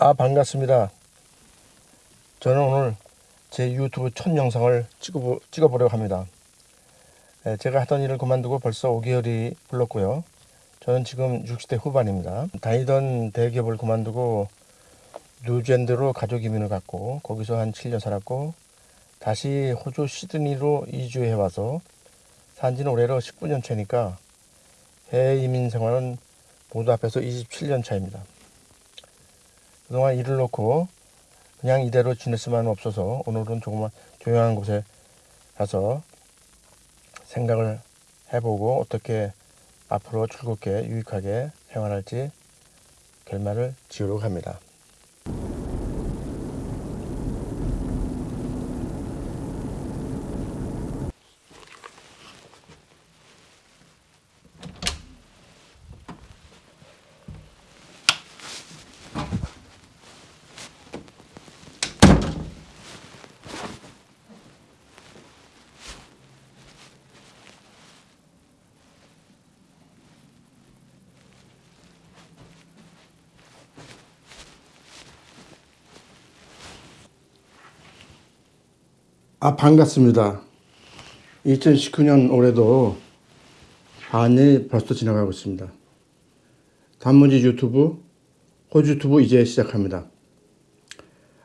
아 반갑습니다. 저는 오늘 제 유튜브 첫 영상을 찍어, 찍어보려고 합니다. 예, 제가 하던 일을 그만두고 벌써 5개월이 흘렀고요. 저는 지금 60대 후반입니다. 다니던 대기업을 그만두고 뉴젠드로 가족 이민을 갔고 거기서 한 7년 살았고 다시 호주 시드니로 이주해 와서 산지는 올해로 19년 차니까 해외 이민 생활은 모두 합해서 27년 차입니다. 그동안 일을 놓고 그냥 이대로 지낼 수만 없어서 오늘은 조금만 조용한 곳에 가서 생각을 해보고 어떻게 앞으로 즐겁게 유익하게 생활할지 결말을 지으려고 합니다. 아 반갑습니다. 2019년 올해도 반이 벌써 지나가고 있습니다. 단문지 유튜브, 호주 유튜브 이제 시작합니다.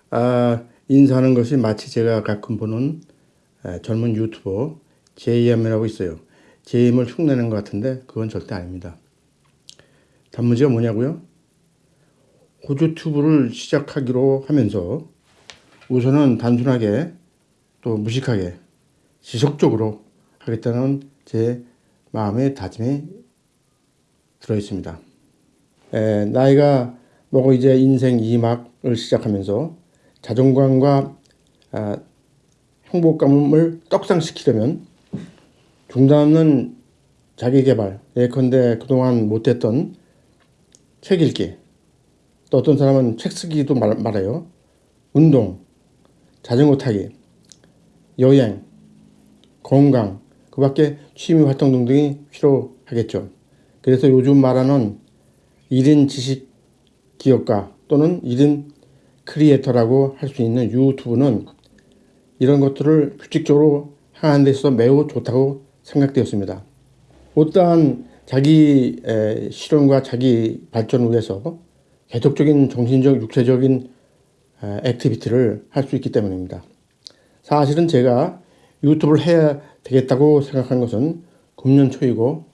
아, 인사하는 것이 마치 제가 가끔 보는 젊은 유튜버 JM이라고 있어요. JM을 흉내낸 것 같은데 그건 절대 아닙니다. 단문지가 뭐냐고요? 호주 유튜브를 시작하기로 하면서 우선은 단순하게 또 무식하게 지속적으로 하겠다는 제 마음의 다짐이 들어 있습니다. 에, 나이가 먹어 이제 인생 2막을 시작하면서 자존감과 아, 행복감을 떡상시키려면 중단 없는 자기개발, 예컨대 그동안 못했던 책 읽기, 또 어떤 사람은 책 쓰기도 말, 말해요. 운동, 자전거 타기, 여행, 건강, 그 밖에 취미 활동 등등이 필요하겠죠. 그래서 요즘 말하는 1인 지식 기업가 또는 1인 크리에이터라고 할 수 있는 유튜브는 이런 것들을 규칙적으로 향하는 데 있어서 매우 좋다고 생각되었습니다. 어떠한 자기 실현과 자기 발전을 위해서 계속적인 정신적, 육체적인 activity를 할 수 있기 때문입니다. 사실은 제가 유튜브를 해야 되겠다고 생각한 것은 금년 초이고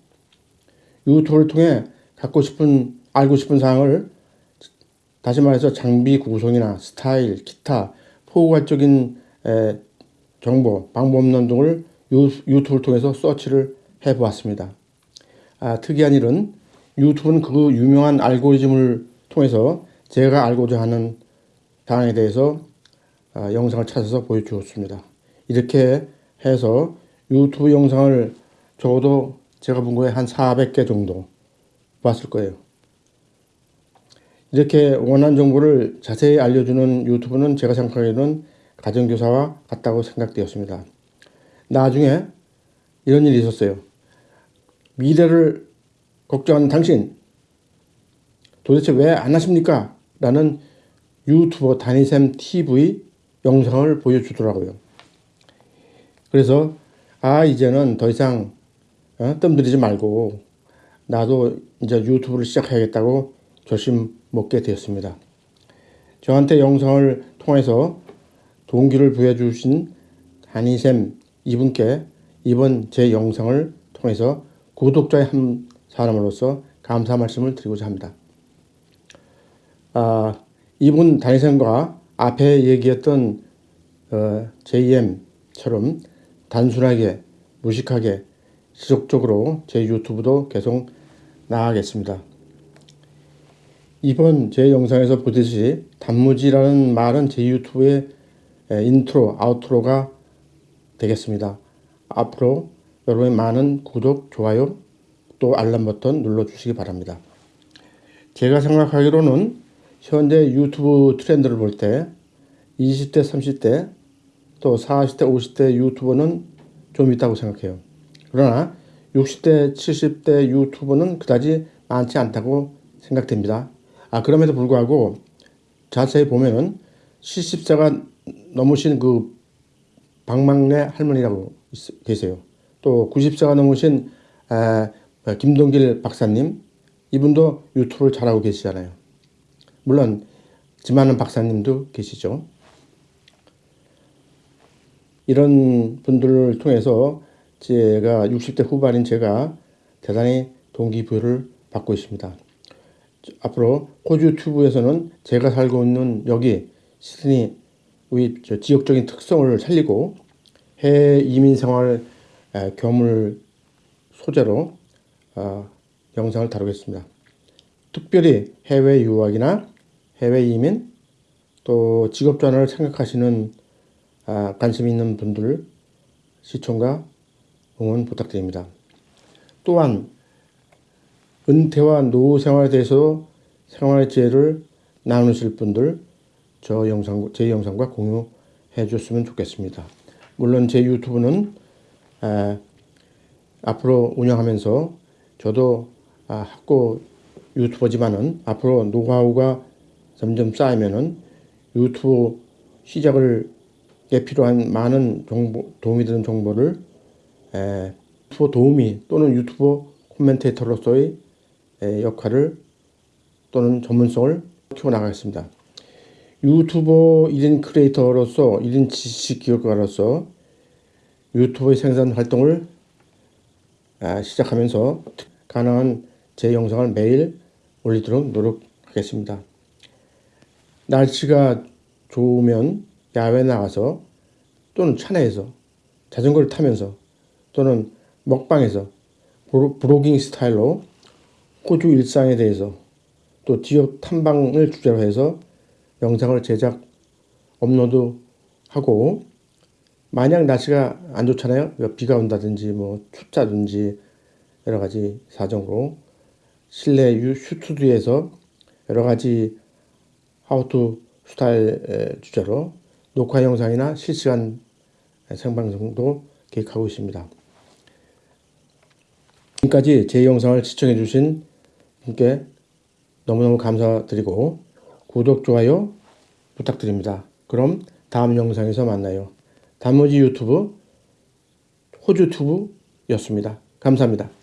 유튜브를 통해 갖고 싶은 알고 싶은 사항을 다시 말해서 장비 구성이나 스타일, 기타 포괄적인 정보, 방법론 등을 유튜브를 통해서 서치를 해보았습니다. 아, 특이한 일은 유튜브는 그 유명한 알고리즘을 통해서 제가 알고자 하는 사항에 대해서 아, 영상을 찾아서 보여주었습니다. 이렇게 해서 유튜브 영상을 적어도 제가 본 거에 한 400개 정도 봤을 거예요. 이렇게 원하는 정보를 자세히 알려주는 유튜브는 제가 생각하기에는 가정교사와 같다고 생각되었습니다. 나중에 이런 일이 있었어요. 미래를 걱정하는 당신 도대체 왜 안 하십니까? 라는 유튜버 다니샘 TV 영상을 보여주더라고요. 그래서 아 이제는 더 이상 어? 뜸들이지 말고 나도 이제 유튜브를 시작해야겠다고 결심 먹게 되었습니다. 저한테 영상을 통해서 동기를 부여주신 한이샘 이분께 이번 제 영상을 통해서 구독자의 한 사람으로서 감사 말씀을 드리고자 합니다. 아, 이분 다니샘과 앞에 얘기했던 어, JM처럼 단순하게 무식하게 지속적으로 제 유튜브도 계속 나가겠습니다. 이번 제 영상에서 보듯이 단무지라는 말은 제 유튜브의 intro, outro가 되겠습니다. 앞으로 여러분의 많은 구독, 좋아요, 또 알람 버튼 눌러주시기 바랍니다. 제가 생각하기로는 현재 유튜브 트렌드를 볼 때 20대, 30대, 또 40대, 50대 유튜버는 좀 있다고 생각해요. 그러나 60대, 70대 유튜버는 그다지 많지 않다고 생각됩니다. 아, 그럼에도 불구하고 자세히 보면은 70세가 넘으신 그 박막래 할머니라고 있- 계세요. 또 90세가 넘으신 아, 김동길 박사님 이분도 유튜브를 잘하고 계시잖아요. 물론 지만은 박사님도 계시죠. 이런 분들을 통해서 제가 60대 후반인 제가 대단히 동기부여를 받고 있습니다. 앞으로 호주 튜브에서는 제가 살고 있는 여기 시드니 지역적인 특성을 살리고 해외 이민 생활 에, 교물 소재로 아, 영상을 다루겠습니다. 특별히 해외 유학이나 해외 이민 또 직업 전환을 생각하시는 아, 관심 있는 분들 시청과 응원 부탁드립니다. 또한 은퇴와 노후 생활에 대해서 생활 지혜를 나누실 분들 저 영상 제 영상과 공유해 줬으면 좋겠습니다. 물론 제 유튜브는 아, 앞으로 운영하면서 저도 아, 학고 유튜버지만은 앞으로 노하우가 점점 쌓이면은 유튜브 시작을 에 필요한 많은 정보 도움이 되는 정보를 에, 유튜버 도우미 또는 유튜버 코멘테이터로서의 에, 역할을 또는 전문성을 키워나가겠습니다. 유튜버 1인 크리에이터로서 1인 지식 기획가로서 유튜브의 생산 활동을 아, 시작하면서 가능한 제 영상을 매일 올리도록 노력하겠습니다. 날씨가 좋으면 야외 나가서 또는 차내에서 자전거를 타면서 또는 먹방에서 브로- 브로깅 스타일로 호주 일상에 대해서 또 지역 탐방을 주제로 해서 영상을 제작 업로드하고 만약 날씨가 안 좋잖아요. 그러니까 비가 온다든지 뭐 춥다든지 여러 가지 사정으로 실내 유- 스튜디오에서 여러 가지 하우투 스타일 에, 주제로 녹화 영상이나 실시간 생방송도 계획하고 있습니다. 지금까지 제 영상을 시청해 주신 분께 너무너무 감사드리고 구독, 좋아요 부탁드립니다. 그럼 다음 영상에서 만나요. 단무지 유튜브 호주 튜브였습니다. 감사합니다.